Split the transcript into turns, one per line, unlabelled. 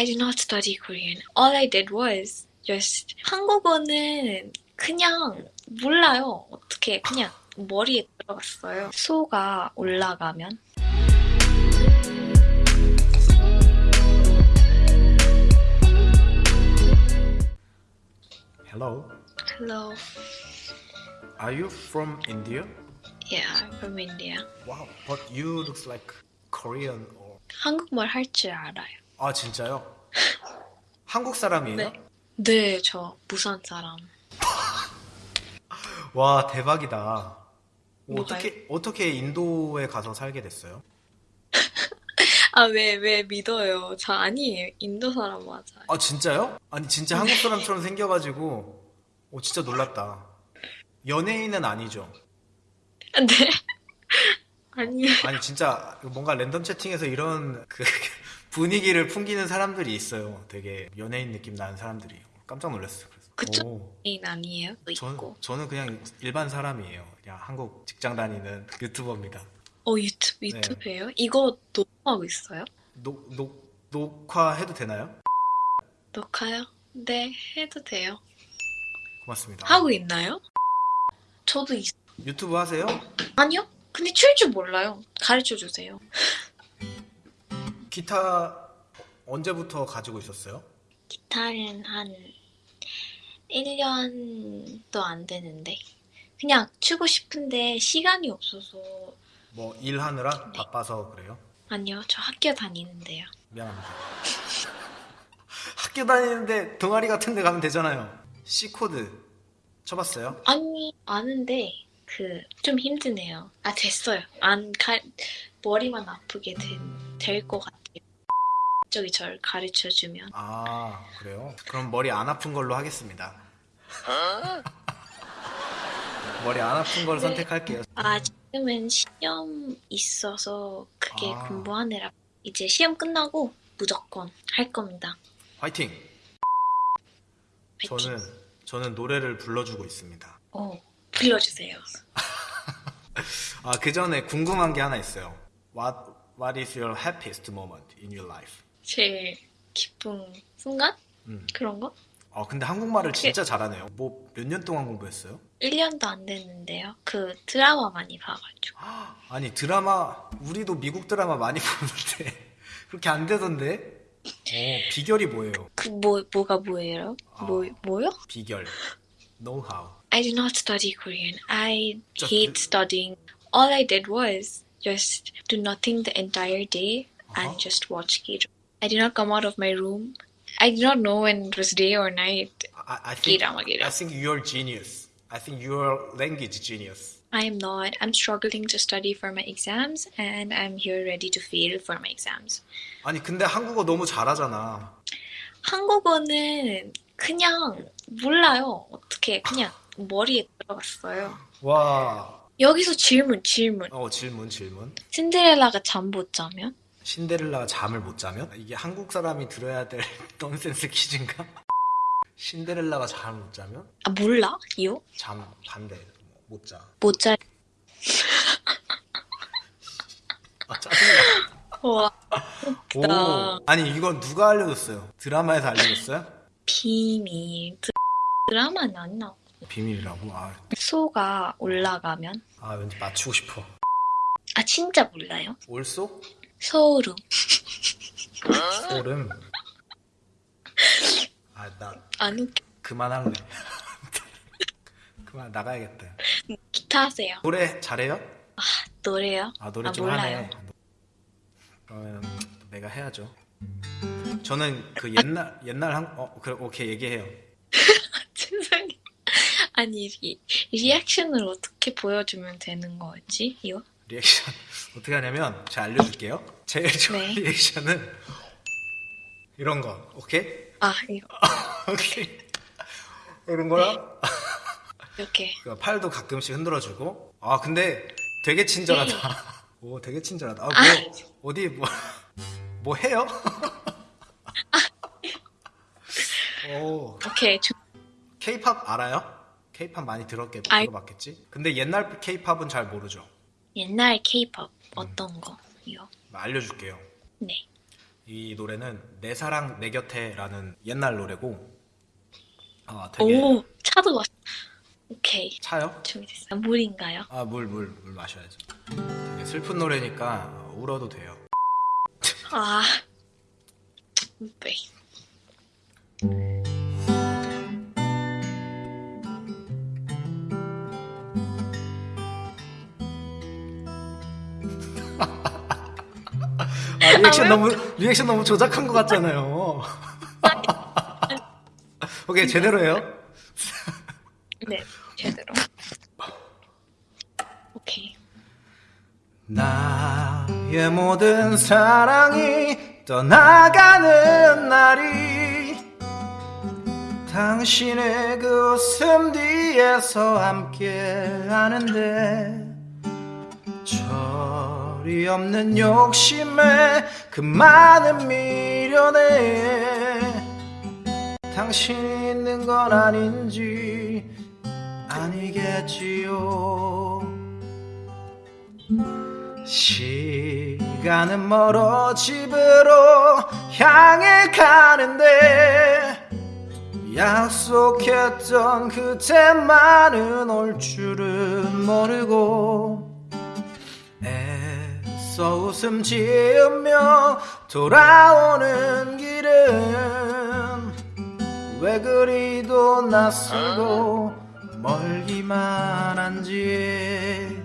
I did not study Korean. All I did was just 한국어는 그냥 몰라요. 어떻게 그냥 머리에 들어갔어요. 소가 올라가면
Hello.
Hello.
Are you from India?
Yeah, I'm from India.
Wow, but you looks like Korean or
한국말 할 줄 알아요.
아 진짜요? 한국 사람이에요?
네. 네, 저 부산 사람.
와 대박이다.
뭐가요?
어떻게 어떻게 인도에 가서 살게 됐어요?
아, 왜, 왜 믿어요? 저 아니에요. 인도 사람 맞아요.
아 진짜요? 아니 진짜 한국 사람처럼 생겨가지고 오 진짜 놀랐다. 연예인은 아니죠?
네. 아니에요.
아니 진짜 뭔가 랜덤 채팅에서 이런 그 분위기를 풍기는 사람들이 있어요. 되게 연예인 느낌 나는 사람들이 깜짝 놀랐어요. 그래서. 오.
인 아니에요? 또
전,
있고.
저는 그냥 일반 사람이에요. 그냥 한국 직장 다니는 유튜버입니다.
어, 유튜브, 유튜브예요? 이거 녹화하고 있어요?
녹, 녹, 녹화해도 되나요?
녹화요? 네, 해도 돼요.
고맙습니다.
하고 있나요? 저도 있...
유튜브 하세요?
아니요? 근데 칠줄 몰라요. 가르쳐 주세요.
기타 언제부터 가지고 있었어요?
기타는 한 1년도 안 되는데. 그냥 치고 싶은데 시간이 없어서.
뭐 일하느라 바빠서 그래요?
아니요, 저 학교 다니는데요.
미안합니다. 학교 다니는데 동아리 같은 데 가면 되잖아요. C코드 쳐봤어요?
아니, 아는데, 그, 좀 힘드네요. 아, 됐어요. 안, 가, 머리만 아프게 될 것 같아요. 저기 절 가르쳐 주면.
아 그래요? 그럼 머리 안 아픈 걸로 하겠습니다. 머리 안 아픈 걸 선택할게요.
아, 지금은 시험 있어서 그게
아.
공부하느라 이제 시험 끝나고 무조건 할 겁니다.
화이팅! 저는 저는 노래를 불러주고 있습니다.
어, 불러주세요.
아, 그 전에 궁금한 게 하나 있어요. What is your happiest moment in your life?
제일 기쁜 순간?
음.
그런 거?
아, 근데 한국말을 진짜 잘하네요. 뭐 몇 년 동안 공부했어요?
1년도 안 됐는데요. 그 드라마 많이 봐가지고.
아니 드라마 우리도 미국 드라마 많이 보는데 그렇게 안 되던데? 어, 비결이 뭐예요?
그 뭐, 뭐가 뭐예요? 뭐, 뭐요?
비결, 노하우.
I did not study Korean. I hate studying. All I did was just do nothing the entire day and
Uh-huh.
just watch K I did not come out of my room. I did not know when it was day or night.
I, I think
K-drama, K-drama.
I think you're genius. I think you're language genius.
I am not. I'm struggling to study for my exams and I'm here ready to fail for my exams.
아니 근데 한국어 너무 잘하잖아.
한국어는 그냥 몰라요. 어떻게 그냥 머리에 들어갔어요.
와,
여기서 질문, 질문.
어 질문 질문.
신데렐라가 잠 못 자면?
신데렐라가 잠을 못 자면? 이게 한국 사람이 들어야 될 넌센스 퀴즈인가? 신데렐라가 잠을 못 자면?
아 몰라? 이요?
잠 반대 못 자.
못 자.
아 짜증나.
와
오. 아니 이건 누가 알려줬어요? 드라마에서 알려줬어요?
비밀. 드- 드라마는 안 나와.
비밀이라고? 아,
소가 올라가면?
아 왠지 맞추고 싶어.
아 진짜 몰라요?
올소?
소름.
소름. 아나
안 웃겨.
그만할래. 그만 나가야겠다.
기타 하세요.
노래 잘해요?
노래요?
아 노래
아,
좀
몰라요.
하네. 그러면 내가 해야죠. 저는 그 옛날 옛날 한 어, 그래 오케이 얘기해요.
아니 이 리액션을 어떻게 보여주면 되는 거지? 이거?
리액션 어떻게 하냐면 제가 알려줄게요. 제일 좋은
네.
리액션은 이런 거. 오케이?
아 이거
오케이. 이런 거랑
이렇게.
그 팔도 가끔씩 흔들어주고. 아 근데 되게 친절하다. 오 되게 친절하다. 아, 뭐 어디 뭐 뭐 해요? 오
오케이. 저-
K-팝 알아요? K-팝 많이 들었겠,
알-
들어봤겠지? 근데 옛날 K-팝은 잘 모르죠.
옛날 K-pop 어떤 거? 이거?
알려줄게요.
네.
이 노래는 내 사랑 내 곁에라는 옛날 노래고 어, 되게
오, 차도 왔. 오케이.
차요?
준비됐어요. 물인가요?
아 물 물 물 마셔야죠. 되게 슬픈 노래니까 울어도 돼요.
아, 네.
아, 리액션
왜
너무 리액션 너무 조작한 것 같잖아요. 오케이 제대로 해요.
네, 제대로. 오케이.
나의 모든 사랑이 떠나가는 날이 당신의 그 웃음 뒤에서 함께 하는데 철이 없는 욕심에 그 많은 미련에 당신이 있는 건 아닌지 아니겠지요. 시간은 멀어 집으로 향해 가는데 약속했던 그때만은 올 줄은 모르고 애써 웃음 지으며 돌아오는 길은 왜 그리도 낯설고 멀기만 한지